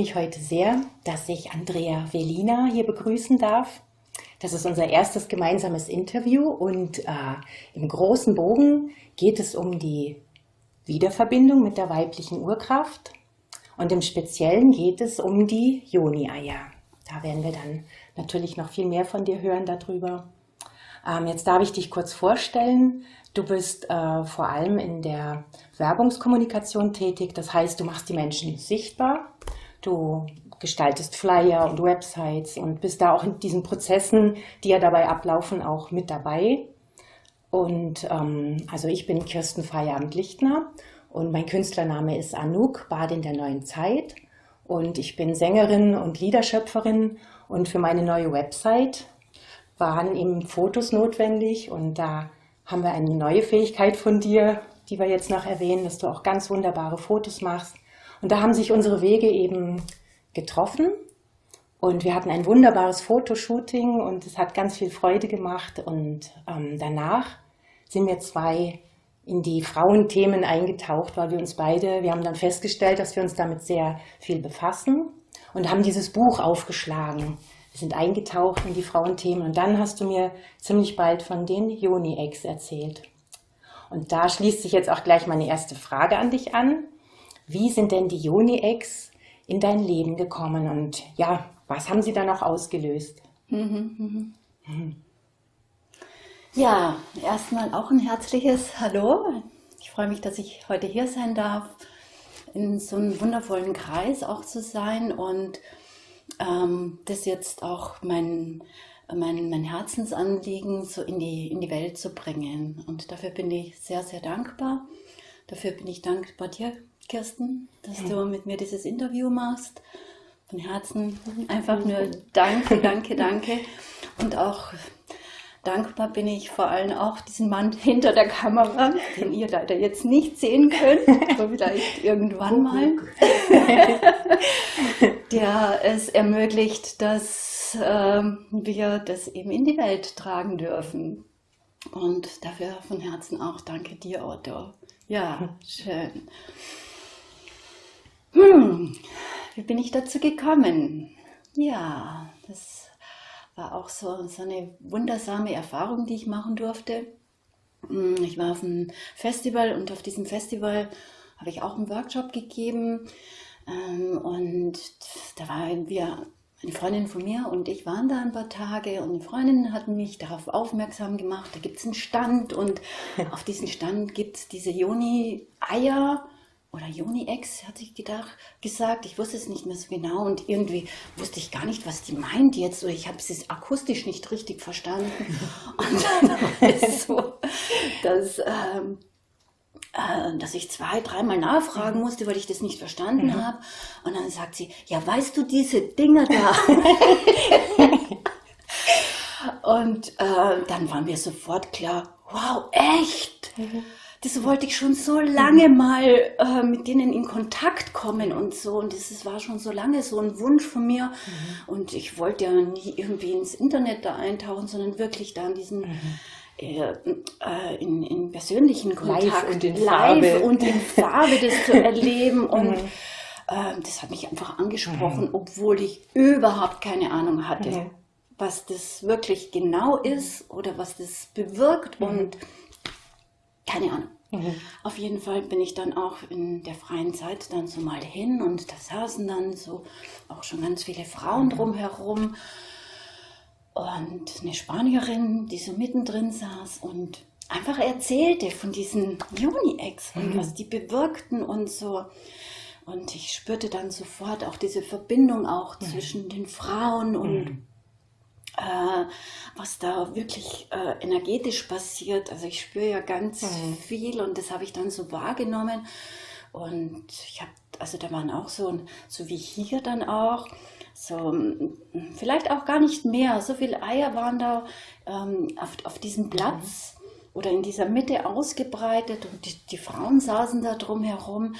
mich heute sehr, dass ich Andrea Velina hier begrüßen darf. Das ist unser erstes gemeinsames Interview und äh, im großen Bogen geht es um die Wiederverbindung mit der weiblichen Urkraft und im Speziellen geht es um die Joni-Eier. Da werden wir dann natürlich noch viel mehr von dir hören darüber. Ähm, jetzt darf ich dich kurz vorstellen. Du bist äh, vor allem in der Werbungskommunikation tätig. Das heißt, du machst die Menschen sichtbar. Du gestaltest Flyer und Websites und bist da auch in diesen Prozessen, die ja dabei ablaufen, auch mit dabei. Und ähm, also ich bin Kirsten Feierabend-Lichtner und mein Künstlername ist Anouk, Badin der neuen Zeit. Und ich bin Sängerin und Liederschöpferin und für meine neue Website waren eben Fotos notwendig und da haben wir eine neue Fähigkeit von dir, die wir jetzt noch erwähnen, dass du auch ganz wunderbare Fotos machst. Und da haben sich unsere Wege eben getroffen und wir hatten ein wunderbares Fotoshooting und es hat ganz viel Freude gemacht und ähm, danach sind wir zwei in die Frauenthemen eingetaucht, weil wir uns beide, wir haben dann festgestellt, dass wir uns damit sehr viel befassen und haben dieses Buch aufgeschlagen. Wir sind eingetaucht in die Frauenthemen und dann hast du mir ziemlich bald von den Joni-Eggs erzählt. Und da schließt sich jetzt auch gleich meine erste Frage an dich an. Wie sind denn die Joni-Eggs in dein Leben gekommen und ja, was haben sie dann auch ausgelöst? Mhm, mhm. Ja, erstmal auch ein herzliches Hallo. Ich freue mich, dass ich heute hier sein darf, in so einem wundervollen Kreis auch zu sein und ähm, das jetzt auch mein, mein, mein Herzensanliegen so in die, in die Welt zu bringen. Und dafür bin ich sehr, sehr dankbar. Dafür bin ich dankbar dir, Kirsten, dass du mit mir dieses Interview machst. Von Herzen einfach nur danke, danke, danke. Und auch dankbar bin ich vor allem auch diesen Mann hinter der Kamera, den ihr leider jetzt nicht sehen könnt, aber vielleicht irgendwann mal, der es ermöglicht, dass äh, wir das eben in die Welt tragen dürfen. Und dafür von Herzen auch danke dir, Otto. Ja, schön. Hm, wie bin ich dazu gekommen? Ja, das war auch so, so eine wundersame Erfahrung, die ich machen durfte. Hm, ich war auf einem Festival und auf diesem Festival habe ich auch einen Workshop gegeben. Ähm, und da waren wir, eine Freundin von mir und ich waren da ein paar Tage und eine Freundin hat mich darauf aufmerksam gemacht, da gibt es einen Stand und auf diesem Stand gibt es diese Joni-Eier oder Joni-Ex, hat sich gedacht, gesagt. Ich wusste es nicht mehr so genau und irgendwie wusste ich gar nicht, was die meint jetzt. Oder ich habe es akustisch nicht richtig verstanden. Und dann war es so, dass, ähm, äh, dass ich zwei, dreimal nachfragen mhm. musste, weil ich das nicht verstanden mhm. habe. Und dann sagt sie, ja, weißt du diese Dinger da? und äh, dann waren wir sofort klar, wow, echt? Mhm das wollte ich schon so lange mal äh, mit denen in Kontakt kommen und so. Und das war schon so lange so ein Wunsch von mir. Mhm. Und ich wollte ja nie irgendwie ins Internet da eintauchen, sondern wirklich da in diesen mhm. äh, äh, in, in, persönlichen Kontakt, live und in live Farbe, und in Farbe das zu erleben. Und mhm. Ähm, das hat mich einfach angesprochen, mhm. obwohl ich überhaupt keine Ahnung hatte, mhm. was das wirklich genau ist oder was das bewirkt. Mhm. Und keine Ahnung. Mhm. Auf jeden Fall bin ich dann auch in der freien Zeit dann so mal hin und da saßen dann so auch schon ganz viele Frauen mhm. drumherum und eine Spanierin, die so mittendrin saß und einfach erzählte von diesen Juni-Ex und mhm. was die bewirkten und so. Und ich spürte dann sofort auch diese Verbindung auch mhm. zwischen den Frauen und mhm äh, was da wirklich äh, energetisch passiert. Also ich spüre ja ganz mhm. viel und das habe ich dann so wahrgenommen. Und ich habe, also da waren auch so, so wie hier dann auch, so vielleicht auch gar nicht mehr, so viele Eier waren da ähm, auf, auf diesem Platz. Mhm oder in dieser Mitte ausgebreitet und die, die Frauen saßen da drumherum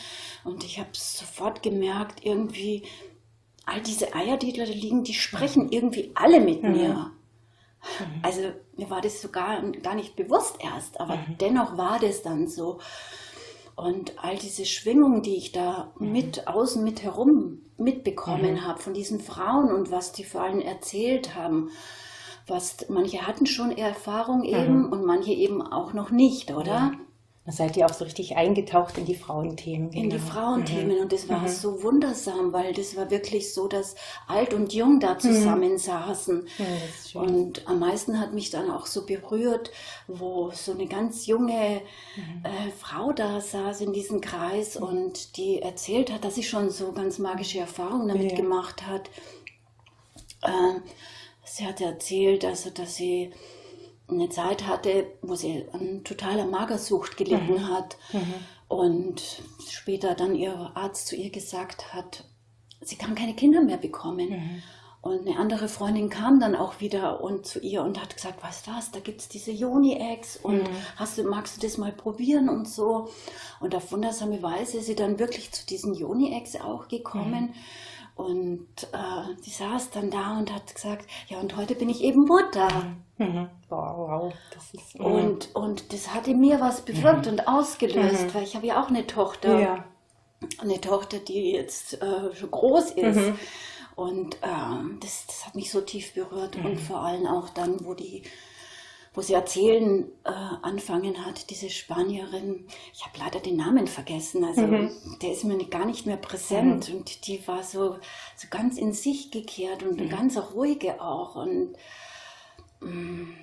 und ich habe sofort gemerkt, irgendwie, all diese Eier, die da liegen, die sprechen irgendwie alle mit mhm. mir. Mhm. Also mir war das sogar gar nicht bewusst erst, aber mhm. dennoch war das dann so. Und all diese Schwingungen, die ich da mhm. mit außen mit herum mitbekommen mhm. habe von diesen Frauen und was die vor allem erzählt haben, was manche hatten schon Erfahrung eben mhm. und manche eben auch noch nicht, oder? Ja. Seid ihr auch so richtig eingetaucht in die Frauenthemen. Genau. In die genau. Frauenthemen mhm. und das war mhm. so wundersam, weil das war wirklich so, dass alt und jung da mhm. zusammensaßen. Ja, und am meisten hat mich dann auch so berührt, wo so eine ganz junge mhm. äh, Frau da saß in diesem Kreis mhm. und die erzählt hat, dass sie schon so ganz magische Erfahrungen damit ja. gemacht hat. Äh, sie hat erzählt, also, dass sie eine Zeit hatte, wo sie an totaler Magersucht gelitten mhm. hat mhm. und später dann ihr Arzt zu ihr gesagt hat, sie kann keine Kinder mehr bekommen. Mhm. Und eine andere Freundin kam dann auch wieder und zu ihr und hat gesagt, weißt du was, da gibt es diese Joni-Eggs und mhm. hast du, magst du das mal probieren und so. Und auf wundersame Weise ist sie dann wirklich zu diesen Joni-Eggs auch gekommen. Mhm. Und äh, die saß dann da und hat gesagt, ja, und heute bin ich eben Mutter. Mhm. mhm. Wow. Das ist, mhm. und, und das hatte mir was bewirkt mhm. und ausgelöst, mhm. weil ich habe ja auch eine Tochter. Ja. Eine Tochter, die jetzt äh, schon groß ist. Mhm. Und äh, das, das hat mich so tief berührt. Und vor allem auch dann, wo die wo sie erzählen äh, anfangen hat, diese Spanierin, ich habe leider den Namen vergessen, also mhm. der ist mir gar nicht mehr präsent mhm. und die war so, so ganz in sich gekehrt und mhm. eine ganz ruhige auch und mh, mm,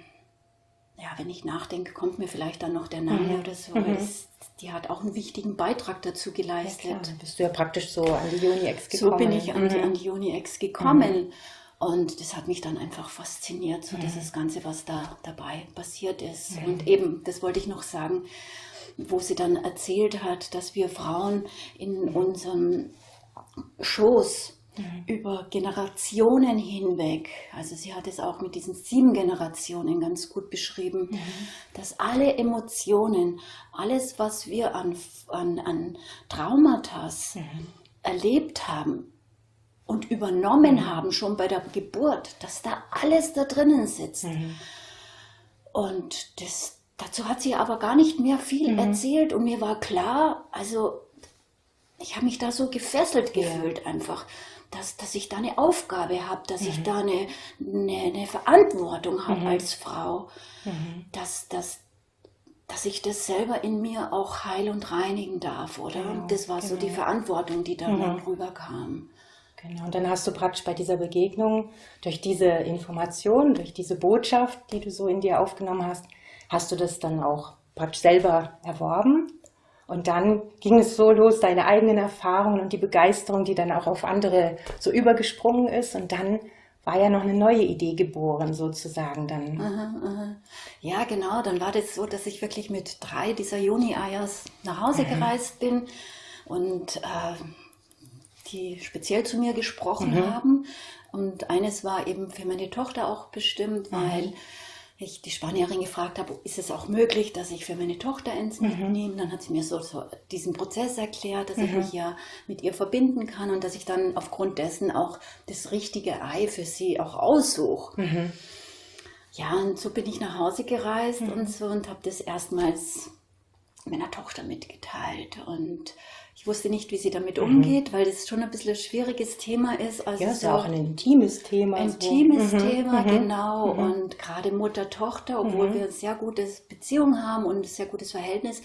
ja, wenn ich nachdenke, kommt mir vielleicht dann noch der Name mhm. oder so, weil mhm. das, die hat auch einen wichtigen Beitrag dazu geleistet. Ja, klar. bist du ja praktisch so an die Uni-Ex gekommen. So bin ich an die, mhm. an die Uni-Ex gekommen. Und das hat mich dann einfach fasziniert, so mhm. dieses Ganze, was da dabei passiert ist. Mhm. Und eben, das wollte ich noch sagen, wo sie dann erzählt hat, dass wir Frauen in unserem Schoß mhm. über Generationen hinweg, also sie hat es auch mit diesen sieben Generationen ganz gut beschrieben, mhm. dass alle Emotionen, alles, was wir an, an, an Traumata mhm. erlebt haben, und übernommen mhm. haben, schon bei der Geburt, dass da alles da drinnen sitzt. Mhm. Und das, dazu hat sie aber gar nicht mehr viel mhm. erzählt und mir war klar, also ich habe mich da so gefesselt gefühlt ja. einfach, dass, dass ich da eine Aufgabe habe, dass ich mhm. da eine, eine, eine Verantwortung habe mhm. als Frau, mhm. dass, dass, dass ich das selber in mir auch heil und reinigen darf, oder? Genau, das war genau. so die genau. Verantwortung, die da dann rüberkam. Genau, und dann hast du praktisch bei dieser Begegnung durch diese Information, durch diese Botschaft, die du so in dir aufgenommen hast, hast du das dann auch praktisch selber erworben. Und dann ging es so los, deine eigenen Erfahrungen und die Begeisterung, die dann auch auf andere so übergesprungen ist. Und dann war ja noch eine neue Idee geboren, sozusagen dann. Aha, aha. Ja, genau. Dann war das so, dass ich wirklich mit drei dieser Juni-Eiers nach Hause mhm. gereist bin und äh, die speziell zu mir gesprochen mhm. haben. Und eines war eben für meine Tochter auch bestimmt, mhm. weil ich die Spanierin gefragt habe, ist es auch möglich, dass ich für meine Tochter eins mhm. mitnehme? Dann hat sie mir so, so diesen Prozess erklärt, dass mhm. ich mich ja mit ihr verbinden kann und dass ich dann aufgrund dessen auch das richtige Ei für sie auch aussuche. Mhm. Ja, und so bin ich nach Hause gereist mhm. und so und habe das erstmals meiner Tochter mitgeteilt und ich wusste nicht, wie sie damit mhm. umgeht, weil das schon ein bisschen ein schwieriges Thema ist. Also ja, ist ja auch ein intimes Thema. Intimes so. Mhm, Thema, mhm. genau. Mhm. Und gerade Mutter-Tochter, obwohl mhm. wir eine sehr gute Beziehung haben und ein sehr gutes Verhältnis,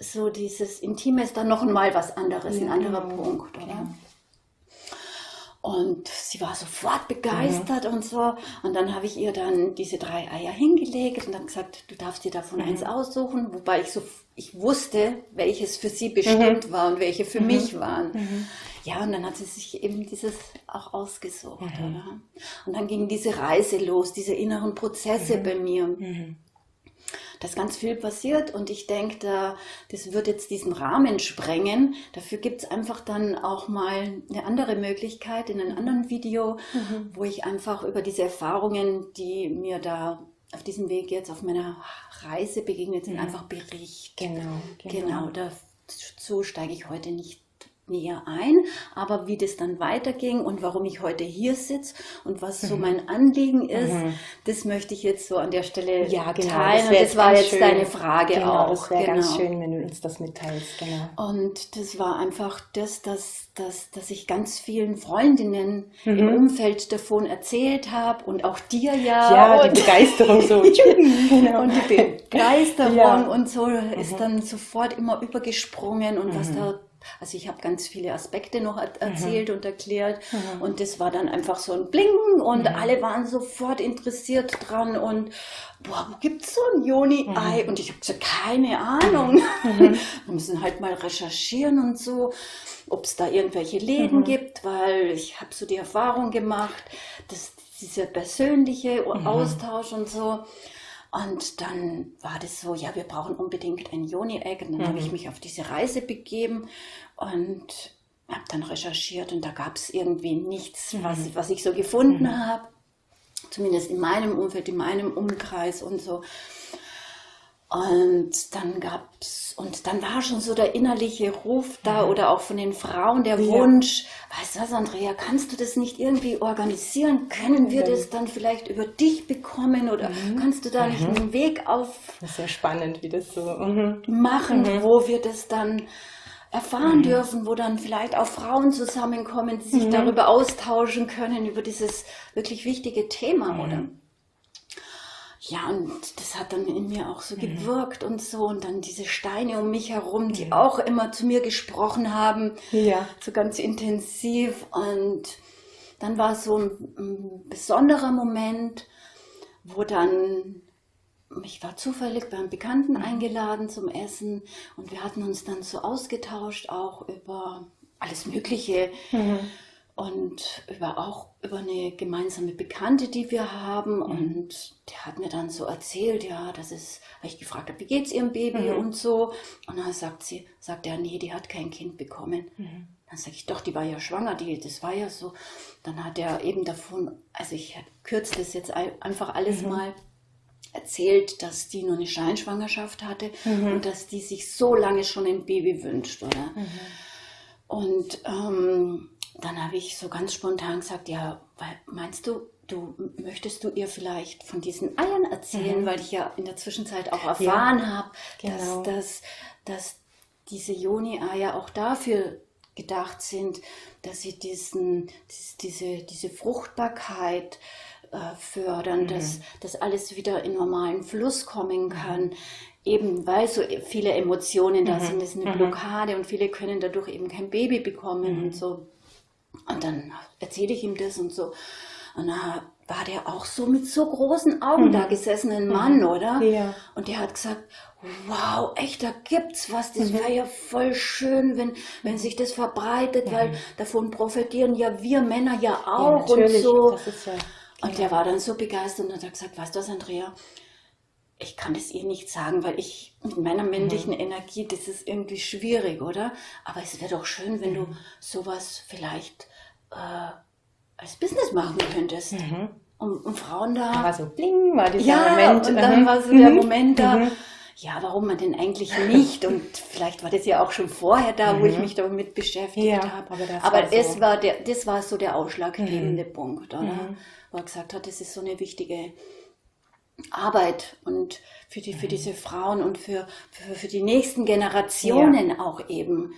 so dieses Intime ist dann noch einmal was anderes, ein anderer genau. Punkt, oder? Und sie war sofort begeistert mhm. und so. Und dann habe ich ihr dann diese drei Eier hingelegt und dann gesagt, du darfst dir davon mhm. eins aussuchen. Wobei ich so, ich wusste, welches für sie bestimmt mhm. war und welche für mhm. mich waren. Mhm. Ja, und dann hat sie sich eben dieses auch ausgesucht. Mhm. Und dann ging diese Reise los, diese inneren Prozesse bei mir ist ganz viel passiert und ich denke, da, das wird jetzt diesen Rahmen sprengen. Dafür gibt es einfach dann auch mal eine andere Möglichkeit in einem anderen Video, mhm. wo ich einfach über diese Erfahrungen, die mir da auf diesem Weg jetzt auf meiner Reise begegnet sind, mhm. einfach berichte. Genau, genau. Genau, dazu steige ich heute nicht näher ein, aber wie das dann weiterging und warum ich heute hier sitze und was so mhm. mein Anliegen ist, mhm. das möchte ich jetzt so an der Stelle ja, genau, teilen. Das, das war jetzt schön. deine Frage genau, auch. Das wäre genau. ganz schön, wenn du uns das mitteilst. Genau. Und das war einfach das, dass, dass, dass ich ganz vielen Freundinnen mhm. im Umfeld davon erzählt habe und auch dir ja. Ja, die Begeisterung so. genau. Und die Begeisterung ja. und so ist mhm. dann sofort immer übergesprungen und was mhm. da also ich habe ganz viele Aspekte noch mhm. erzählt mhm. und erklärt mhm. und das war dann einfach so ein Bling und mhm. alle waren sofort interessiert dran und boah, wo gibt es so ein Joni-Ei? Mhm. Und ich habe gesagt, keine Ahnung. Mhm. Wir müssen halt mal recherchieren und so, ob es da irgendwelche Läden gibt, weil ich habe so die Erfahrung gemacht, dass dieser persönliche Austausch und so. Und dann war das so, ja, wir brauchen unbedingt ein Joni-Egg. Und dann mhm. habe ich mich auf diese Reise begeben und habe dann recherchiert und da gab es irgendwie nichts, mhm. was, was ich so gefunden mhm. habe. Zumindest in meinem Umfeld, in meinem Umkreis und so. Und dann gab's, und dann war schon so der innerliche Ruf da mhm. oder auch von den Frauen der ja. Wunsch, weißt du was, Andrea, kannst du das nicht irgendwie organisieren? Können wir das dann vielleicht über dich bekommen oder mhm. kannst du da nicht mhm. einen Weg auf. Das ist ja spannend, wie das so mhm. machen, mhm. wo wir das dann erfahren mhm. dürfen, wo dann vielleicht auch Frauen zusammenkommen, die sich darüber austauschen können, über dieses wirklich wichtige Thema, oder? Ja, und das hat dann in mir auch so mhm. gewirkt und so. Und dann diese Steine um mich herum, die ja. auch immer zu mir gesprochen haben. Ja. So ganz intensiv. Und dann war so ein, ein besonderer Moment, wo dann ich war zufällig beim Bekannten mhm. eingeladen zum Essen und wir hatten uns dann so ausgetauscht, auch über alles Mögliche. Und über auch über eine gemeinsame Bekannte, die wir haben. Mhm. Und der hat mir dann so erzählt, ja, das ist, weil ich gefragt habe, wie geht's ihrem Baby mhm. und so. Und dann sagt sie, sagt er, nee, die hat kein Kind bekommen. Mhm. Dann sage ich, doch, die war ja schwanger, die, das war ja so. Dann hat er eben davon, also ich kürze das jetzt einfach alles mhm. mal erzählt, dass die nur eine Scheinschwangerschaft hatte mhm. und dass die sich so lange schon ein Baby wünscht, oder? Mhm. Und ähm, dann habe ich so ganz spontan gesagt, ja, meinst du, du möchtest du ihr vielleicht von diesen Eiern erzählen, mhm. weil ich ja in der Zwischenzeit auch erfahren ja, habe, genau. dass, dass, dass diese Joni-Eier auch dafür gedacht sind, dass sie diesen, diese, diese Fruchtbarkeit äh, fördern, mhm. dass, dass alles wieder in normalen Fluss kommen kann. Eben weil so viele Emotionen da mhm. sind, das ist eine mhm. Blockade und viele können dadurch eben kein Baby bekommen und mhm. so. Und dann erzähle ich ihm das und so. Und da war der auch so mit so großen Augen mhm. da gesessen, ein Mann, mhm. oder? Ja. Und der hat gesagt, wow, echt, da gibt's was. Das mhm. wäre ja voll schön, wenn, wenn sich das verbreitet, mhm. weil davon profitieren ja wir Männer ja auch ja, und so. Ja, und der war dann so begeistert und hat gesagt, weißt du was, Andrea? Ich kann das ihr nicht sagen, weil ich mit meiner männlichen mhm. Energie, das ist irgendwie schwierig, oder? Aber es wäre doch schön, wenn du mhm. sowas vielleicht äh, als Business machen könntest. Mhm. Und, und, Frauen da. Da war so bling, war dieser ja, Moment. Und dann mhm. war so der mhm. Moment da. Mhm. Ja, warum man denn eigentlich nicht? Und vielleicht war das ja auch schon vorher da, wo ich mich damit beschäftigt ja, habe. Aber, das, aber war, so. war der, das war so der ausschlaggebende Punkt, oder? Wo er gesagt hat, das ist so eine wichtige Arbeit und für, die, für diese Frauen und für, für, für die nächsten Generationen ja. auch eben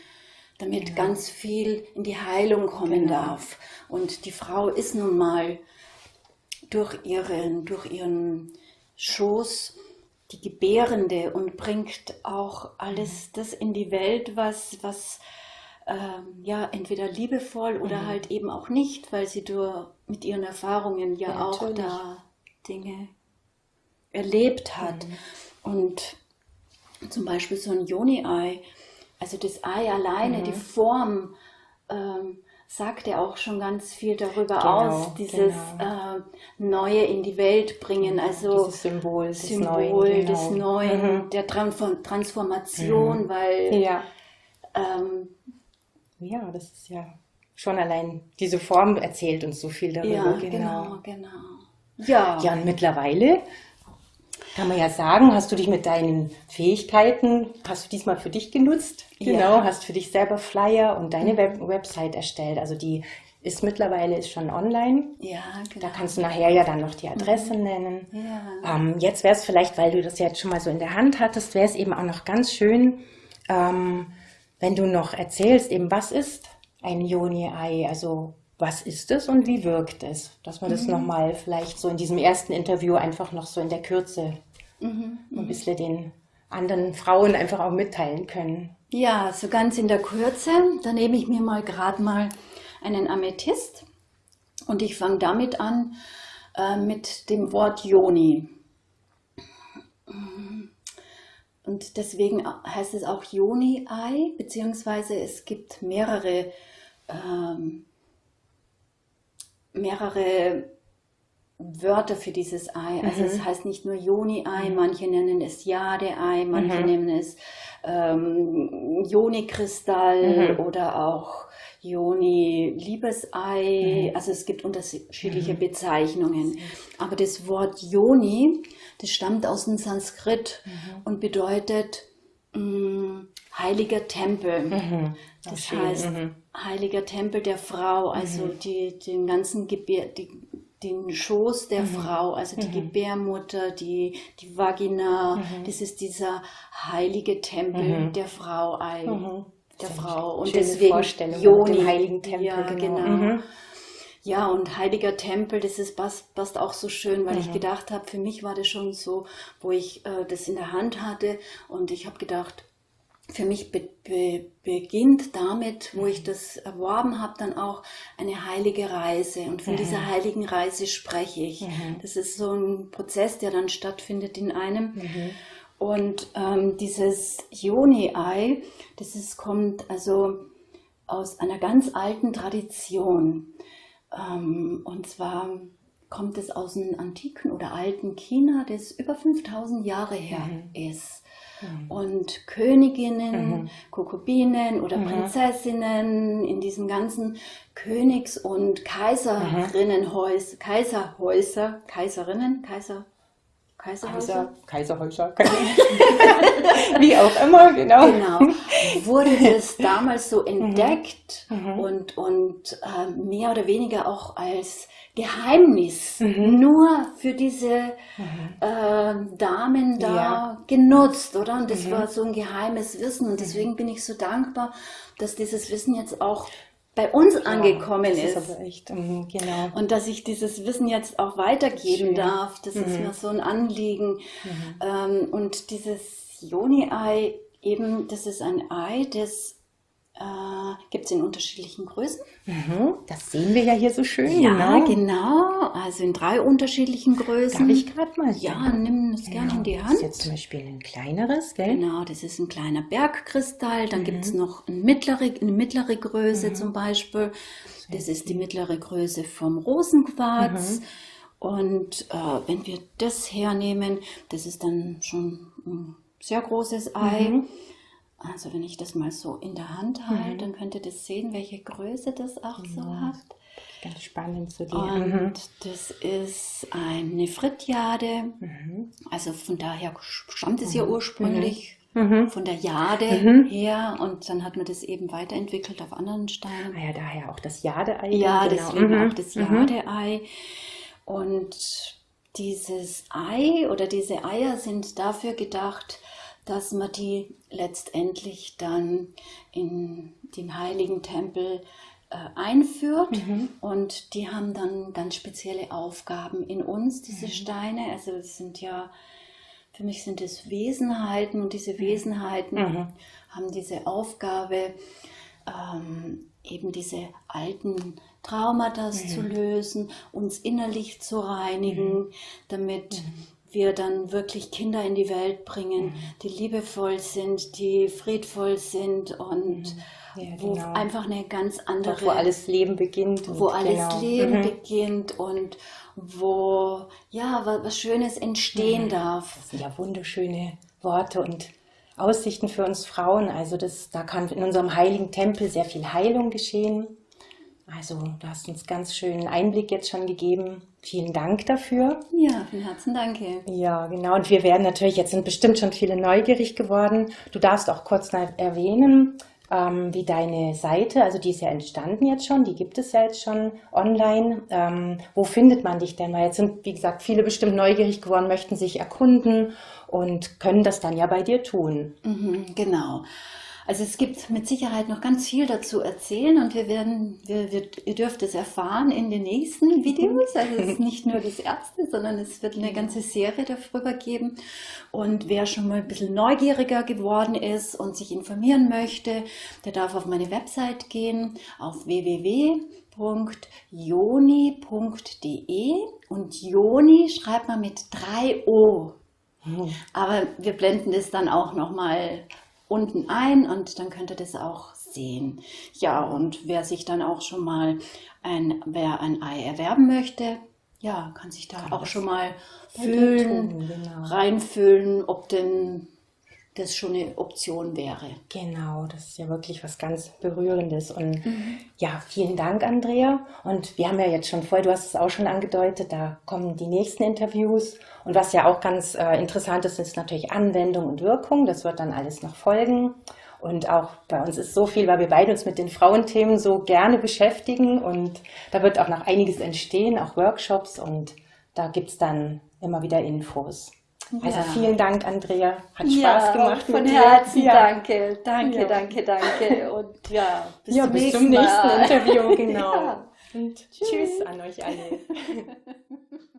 damit ja. ganz viel in die Heilung kommen genau. darf. Und die Frau ist nun mal durch ihren, durch ihren Schoß die Gebärende und bringt auch alles das in die Welt, was, was ähm, ja entweder liebevoll oder mhm. halt eben auch nicht, weil sie durch, mit ihren Erfahrungen ja, ja auch da Dinge erlebt hat. Mhm. Und zum Beispiel so ein Joni-Ei, also das Ei alleine, mhm. die Form, ähm, sagt ja auch schon ganz viel darüber genau, aus, dieses genau. äh, Neue in die Welt bringen, also dieses Symbol, des Symbol Neuen, des genau. Neuen, mhm. der Transformation, mhm. weil ja. Ähm, ja, das ist ja schon allein diese Form erzählt uns so viel darüber. Ja, genau, genau. genau. Ja. ja, und mittlerweile kann man ja sagen, hast du dich mit deinen Fähigkeiten, hast du diesmal für dich genutzt? Genau, ja. hast für dich selber Flyer und deine mhm. Web Website erstellt. Also die ist mittlerweile ist schon online. Ja, genau. Da kannst du nachher ja dann noch die Adresse mhm. nennen. Ja. Ähm, jetzt wäre es vielleicht, weil du das jetzt schon mal so in der Hand hattest, wäre es eben auch noch ganz schön, ähm, wenn du noch erzählst, eben was ist ein Yoni-Ei, also was ist es und wie wirkt es? Dass wir mhm. das nochmal vielleicht so in diesem ersten Interview einfach noch so in der Kürze mhm. ein mhm. bisschen den anderen Frauen einfach auch mitteilen können. Ja, so ganz in der Kürze, da nehme ich mir mal gerade mal einen Amethyst und ich fange damit an äh, mit dem Wort Yoni. Und deswegen heißt es auch Yoni-Ei, beziehungsweise es gibt mehrere, ähm, mehrere Wörter für dieses Ei. Also mhm. es heißt nicht nur Joni-Ei, mhm. manche nennen es Jade-Ei, manche mhm. nennen es ähm, Joni-Kristall mhm. oder auch Joni-Liebesei. Mhm. Also es gibt unterschiedliche mhm. Bezeichnungen. Aber das Wort Joni, das stammt aus dem Sanskrit und bedeutet mh, mm, heiliger Tempel. Das heißt, heiliger Tempel der Frau, also die, den ganzen Gebär, die den Schoß der mhm. Frau, also die mhm. Gebärmutter, die, die Vagina, mhm. das ist dieser heilige Tempel mhm. der Frau, mhm. der Frau. Und deswegen Vorstellung Joni, dem heiligen Tempel. Ja, genau. genau. Mhm. Ja, und heiliger Tempel, das ist, passt, passt auch so schön, weil ich gedacht habe, für mich war das schon so, wo ich äh, das in der Hand hatte und ich habe gedacht, für mich be be beginnt damit, wo ich mhm. das erworben habe, dann auch eine heilige Reise. Und von mhm. dieser heiligen Reise spreche ich. Mhm. Das ist so ein Prozess, der dann stattfindet in einem. Mhm. Und ähm, dieses Yoni-Ei, das ist, kommt also aus einer ganz alten Tradition. Ähm, und zwar kommt es aus dem antiken oder alten China, das über 5000 Jahre her mhm. ist. Mhm. Und Königinnen, mhm. Kokubinen oder mhm. Prinzessinnen in diesen ganzen Königs- und Kaiserinnenhäuser, Kaiserhäuser, Kaiserinnen, Kaiser, Kaiserhäuser? Kaiser, Kaiserhäuser. Wie auch immer, genau. Genau. Wurde das damals so mhm. entdeckt mhm. und, und äh, mehr oder weniger auch als Geheimnis mhm. nur für diese mhm. äh, Damen da ja. genutzt, oder? Und das mhm. war so ein geheimes Wissen. Und deswegen mhm. bin ich so dankbar, dass dieses Wissen jetzt auch bei uns ja, angekommen ist. ist echt, um, genau. Und dass ich dieses Wissen jetzt auch weitergeben Schön. darf, das mhm. ist mir so ein Anliegen. Mhm. Ähm, und dieses Joni-Ei, eben, das ist ein Ei, das äh, gibt es in unterschiedlichen Größen. Mhm, das sehen wir ja hier so schön. Ja, genau. genau. Also in drei unterschiedlichen Größen. Darf ich gerade mal? Ja, nimm es genau. gerne in die Hand. Das ist jetzt zum Beispiel ein kleineres, gell? Genau, das ist ein kleiner Bergkristall. Dann mhm. gibt es noch eine mittlere, eine mittlere Größe mhm. zum Beispiel. Das ist die mittlere Größe vom Rosenquarz. Mhm. Und äh, wenn wir das hernehmen, das ist dann schon ein sehr großes Ei. Mhm. Also wenn ich das mal so in der Hand halte, mhm. dann könnt ihr das sehen, welche Größe das auch ja. so hat. Ganz spannend zu dir. Und mhm. das ist eine Frittjade. Mhm. Also von daher stammt es ja mhm. ursprünglich mhm. Mhm. von der Jade her. Und dann hat man das eben weiterentwickelt auf anderen Steinen. Ah ja, daher auch das Jade-Ei. Ja, genau. deswegen auch das Jade-Ei. Und dieses Ei oder diese Eier sind dafür gedacht, dass man die letztendlich dann in den heiligen Tempel äh, einführt mhm. und die haben dann ganz spezielle Aufgaben in uns, diese mhm. Steine. Also es sind ja, für mich sind es Wesenheiten und diese mhm. Wesenheiten mhm. haben diese Aufgabe, ähm, eben diese alten Traumata mhm. zu lösen, uns innerlich zu reinigen, mhm. damit wir dann wirklich Kinder in die Welt bringen, mhm. die liebevoll sind, die friedvoll sind und mhm. ja, wo genau. einfach eine ganz andere... wo alles Leben beginnt. Wo alles genau. Leben mhm. beginnt und wo ja was Schönes entstehen mhm. darf. Das sind ja wunderschöne Worte und Aussichten für uns Frauen. Also das, da kann in unserem heiligen Tempel sehr viel Heilung geschehen. Also du hast uns ganz schönen Einblick jetzt schon gegeben Vielen Dank dafür. Ja, von Herzen danke. Ja, genau. Und wir werden natürlich, jetzt sind bestimmt schon viele neugierig geworden. Du darfst auch kurz erwähnen, ähm, wie deine Seite, also die ist ja entstanden jetzt schon, die gibt es ja jetzt schon online. Ähm, wo findet man dich denn? Weil jetzt sind, wie gesagt, viele bestimmt neugierig geworden, möchten sich erkunden und können das dann ja bei dir tun. Mhm, genau. Also es gibt mit Sicherheit noch ganz viel dazu erzählen und wir werden, wir, wir, ihr dürft es erfahren in den nächsten Videos. Also es ist nicht nur das erste, sondern es wird eine ganze Serie darüber geben. Und wer schon mal ein bisschen neugieriger geworden ist und sich informieren möchte, der darf auf meine Website gehen, auf www.joni.de und Joni schreibt man mit drei O. Hm. Aber wir blenden das dann auch nochmal unten ein und dann könnt ihr das auch sehen. Ja, und wer sich dann auch schon mal ein, wer ein Ei erwerben möchte, ja, kann sich da kann auch schon mal füllen, genau. reinfüllen, ob denn das schon eine Option wäre. Genau, das ist ja wirklich was ganz Berührendes. Und mhm. ja, vielen Dank, Andrea. Und wir haben ja jetzt schon voll, du hast es auch schon angedeutet, da kommen die nächsten Interviews. Und was ja auch ganz äh, interessant ist, ist natürlich Anwendung und Wirkung. Das wird dann alles noch folgen. Und auch bei uns ist so viel, weil wir beide uns mit den Frauenthemen so gerne beschäftigen. Und da wird auch noch einiges entstehen, auch Workshops. Und da gibt es dann immer wieder Infos. Also ja. vielen Dank, Andrea. Hat Spaß ja, gemacht. Von Herzen ja. danke. Danke, ja. danke, danke. Und ja, bis, zum, bis nächsten zum nächsten Interview. Genau. Und tschüss. tschüss an euch alle.